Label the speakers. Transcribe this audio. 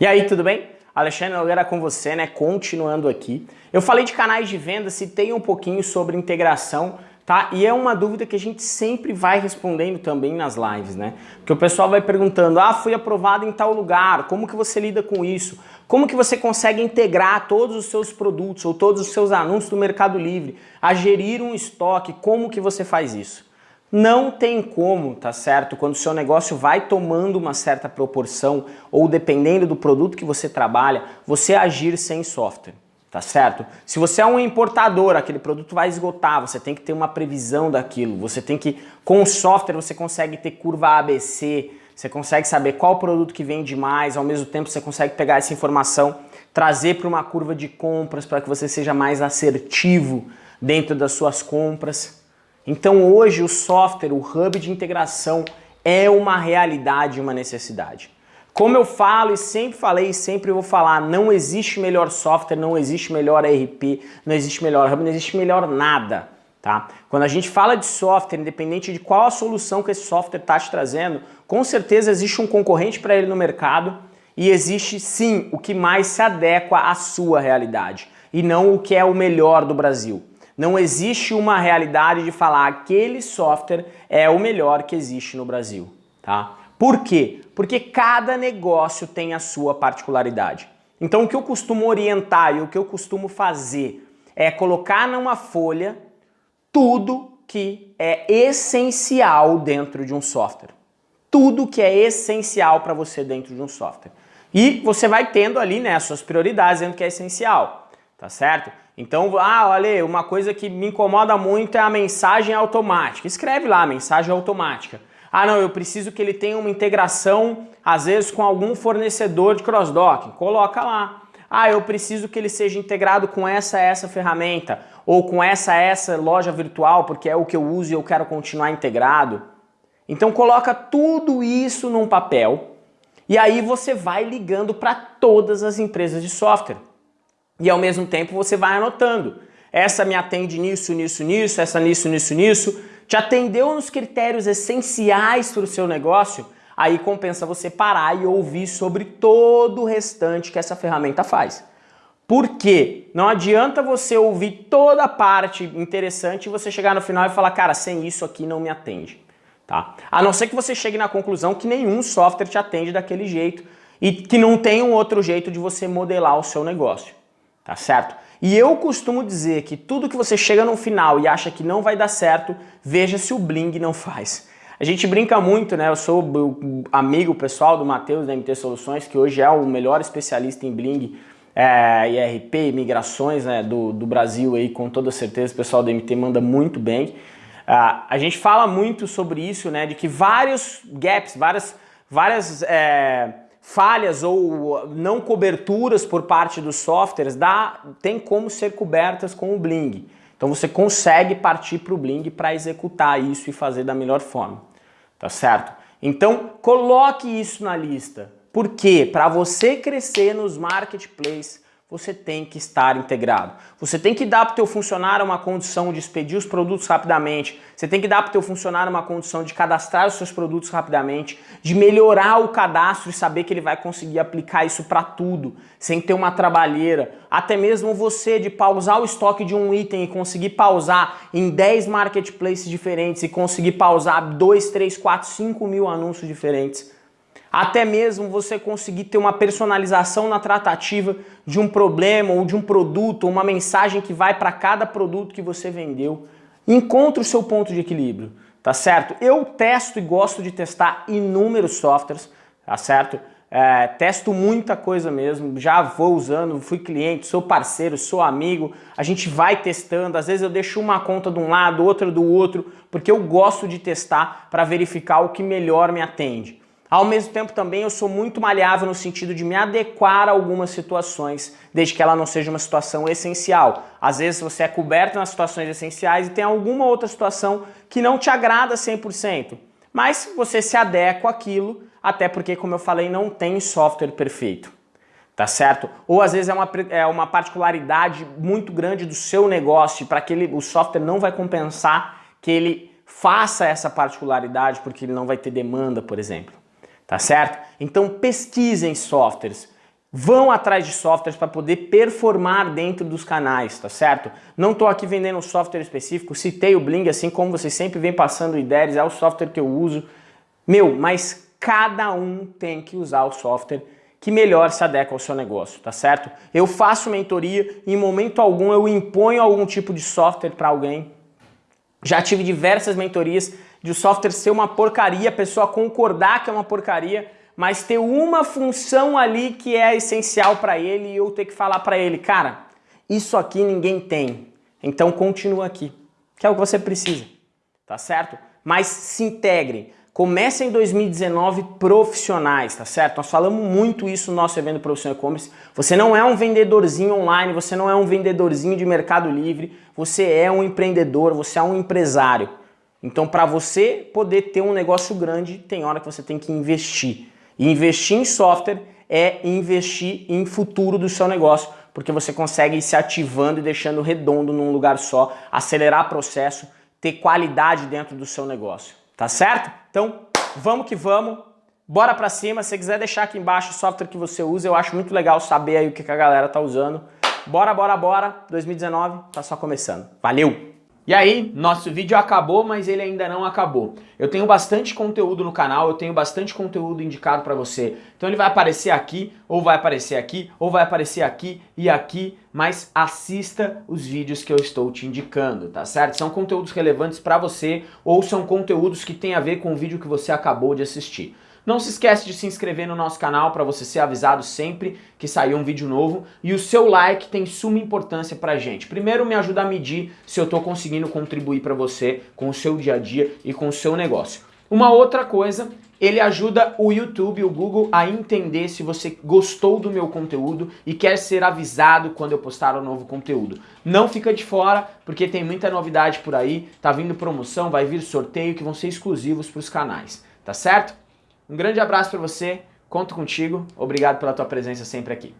Speaker 1: E aí, tudo bem? Alexandre Nogueira com você, né? Continuando aqui. Eu falei de canais de venda, citei um pouquinho sobre integração, tá? E é uma dúvida que a gente sempre vai respondendo também nas lives, né? Porque o pessoal vai perguntando, ah, fui aprovado em tal lugar, como que você lida com isso? Como que você consegue integrar todos os seus produtos ou todos os seus anúncios do Mercado Livre a gerir um estoque? Como que você faz isso? Não tem como, tá certo? Quando o seu negócio vai tomando uma certa proporção ou dependendo do produto que você trabalha, você agir sem software, tá certo? Se você é um importador, aquele produto vai esgotar, você tem que ter uma previsão daquilo, você tem que, com o software você consegue ter curva ABC, você consegue saber qual produto que vende mais, ao mesmo tempo você consegue pegar essa informação, trazer para uma curva de compras para que você seja mais assertivo dentro das suas compras, então hoje o software, o hub de integração é uma realidade, uma necessidade. Como eu falo e sempre falei e sempre vou falar, não existe melhor software, não existe melhor ERP, não existe melhor hub, não existe melhor nada. Tá? Quando a gente fala de software, independente de qual a solução que esse software está te trazendo, com certeza existe um concorrente para ele no mercado e existe sim o que mais se adequa à sua realidade e não o que é o melhor do Brasil. Não existe uma realidade de falar aquele software é o melhor que existe no Brasil, tá? Por quê? Porque cada negócio tem a sua particularidade. Então o que eu costumo orientar e o que eu costumo fazer é colocar numa folha tudo que é essencial dentro de um software. Tudo que é essencial para você dentro de um software. E você vai tendo ali né, as suas prioridades dentro que é essencial, tá certo? Então, ah, olha, uma coisa que me incomoda muito é a mensagem automática. Escreve lá, mensagem automática. Ah, não, eu preciso que ele tenha uma integração, às vezes, com algum fornecedor de cross-docking. Coloca lá. Ah, eu preciso que ele seja integrado com essa essa ferramenta ou com essa essa loja virtual, porque é o que eu uso e eu quero continuar integrado. Então coloca tudo isso num papel e aí você vai ligando para todas as empresas de software e ao mesmo tempo você vai anotando. Essa me atende nisso, nisso, nisso, essa nisso, nisso, nisso. Te atendeu nos critérios essenciais para o seu negócio? Aí compensa você parar e ouvir sobre todo o restante que essa ferramenta faz. Por quê? Não adianta você ouvir toda a parte interessante e você chegar no final e falar, cara, sem isso aqui não me atende. Tá? A não ser que você chegue na conclusão que nenhum software te atende daquele jeito e que não tem um outro jeito de você modelar o seu negócio tá certo? E eu costumo dizer que tudo que você chega no final e acha que não vai dar certo, veja se o Bling não faz. A gente brinca muito, né? Eu sou amigo pessoal do Matheus da MT Soluções, que hoje é o melhor especialista em Bling é, IRP migrações né, do, do Brasil aí, com toda certeza o pessoal da MT manda muito bem. Uh, a gente fala muito sobre isso, né? De que vários gaps, várias, várias é, falhas ou não coberturas por parte dos softwares dá, tem como ser cobertas com o Bling. Então você consegue partir para o Bling para executar isso e fazer da melhor forma, tá certo? Então coloque isso na lista. Por quê? Para você crescer nos marketplaces, você tem que estar integrado. Você tem que dar para o teu funcionário uma condição de expedir os produtos rapidamente, você tem que dar para o teu funcionário uma condição de cadastrar os seus produtos rapidamente, de melhorar o cadastro e saber que ele vai conseguir aplicar isso para tudo, sem ter uma trabalheira. Até mesmo você de pausar o estoque de um item e conseguir pausar em 10 marketplaces diferentes e conseguir pausar 2, 3, 4, 5 mil anúncios diferentes até mesmo você conseguir ter uma personalização na tratativa de um problema ou de um produto, uma mensagem que vai para cada produto que você vendeu. Encontre o seu ponto de equilíbrio, tá certo? Eu testo e gosto de testar inúmeros softwares, tá certo? É, testo muita coisa mesmo, já vou usando, fui cliente, sou parceiro, sou amigo, a gente vai testando, às vezes eu deixo uma conta de um lado, outra do outro, porque eu gosto de testar para verificar o que melhor me atende. Ao mesmo tempo também eu sou muito maleável no sentido de me adequar a algumas situações, desde que ela não seja uma situação essencial. Às vezes você é coberto nas situações essenciais e tem alguma outra situação que não te agrada 100%, mas você se adequa àquilo, até porque, como eu falei, não tem software perfeito. Tá certo? Ou às vezes é uma, é uma particularidade muito grande do seu negócio, para que ele, o software não vai compensar que ele faça essa particularidade porque ele não vai ter demanda, por exemplo tá certo? Então pesquisem softwares, vão atrás de softwares para poder performar dentro dos canais, tá certo? Não estou aqui vendendo um software específico, citei o Bling, assim como vocês sempre vêm passando ideias, é o software que eu uso. Meu, mas cada um tem que usar o software que melhor se adequa ao seu negócio, tá certo? Eu faço mentoria em momento algum eu imponho algum tipo de software para alguém. Já tive diversas mentorias de o software ser uma porcaria, a pessoa concordar que é uma porcaria, mas ter uma função ali que é essencial para ele e eu ter que falar para ele, cara, isso aqui ninguém tem, então continua aqui, que é o que você precisa, tá certo? Mas se integre, Comece em 2019 profissionais, tá certo? Nós falamos muito isso no nosso evento Profissional E-Commerce. Você não é um vendedorzinho online, você não é um vendedorzinho de Mercado Livre, você é um empreendedor, você é um empresário. Então, para você poder ter um negócio grande, tem hora que você tem que investir. E investir em software é investir em futuro do seu negócio, porque você consegue ir se ativando e deixando redondo num lugar só, acelerar processo, ter qualidade dentro do seu negócio. Tá certo? Então, vamos que vamos. Bora pra cima. Se quiser deixar aqui embaixo o software que você usa, eu acho muito legal saber aí o que a galera tá usando. Bora, bora, bora. 2019 tá só começando. Valeu! E aí, nosso vídeo acabou, mas ele ainda não acabou. Eu tenho bastante conteúdo no canal, eu tenho bastante conteúdo indicado para você. Então ele vai aparecer aqui, ou vai aparecer aqui, ou vai aparecer aqui e aqui, mas assista os vídeos que eu estou te indicando, tá certo? São conteúdos relevantes para você, ou são conteúdos que têm a ver com o vídeo que você acabou de assistir. Não se esquece de se inscrever no nosso canal para você ser avisado sempre que sair um vídeo novo. E o seu like tem suma importância pra gente. Primeiro me ajuda a medir se eu estou conseguindo contribuir para você com o seu dia a dia e com o seu negócio. Uma outra coisa, ele ajuda o YouTube, o Google a entender se você gostou do meu conteúdo e quer ser avisado quando eu postar um novo conteúdo. Não fica de fora, porque tem muita novidade por aí, tá vindo promoção, vai vir sorteio que vão ser exclusivos para os canais, tá certo? Um grande abraço para você, conto contigo, obrigado pela tua presença sempre aqui.